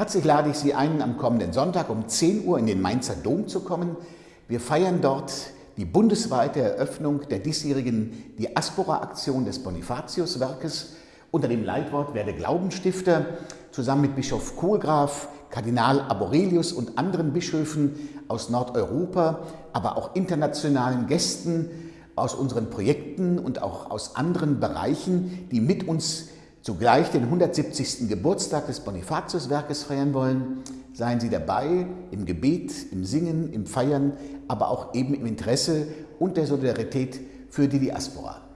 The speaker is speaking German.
Herzlich lade ich Sie ein, am kommenden Sonntag um 10 Uhr in den Mainzer Dom zu kommen. Wir feiern dort die bundesweite Eröffnung der diesjährigen Diaspora-Aktion des Bonifatius-Werkes unter dem Leitwort Werde Glaubensstifter zusammen mit Bischof Kohlgraf, Kardinal Aborelius und anderen Bischöfen aus Nordeuropa, aber auch internationalen Gästen aus unseren Projekten und auch aus anderen Bereichen, die mit uns zugleich den 170. Geburtstag des Bonifatiuswerkes feiern wollen, seien Sie dabei im Gebet, im Singen, im Feiern, aber auch eben im Interesse und der Solidarität für die Diaspora.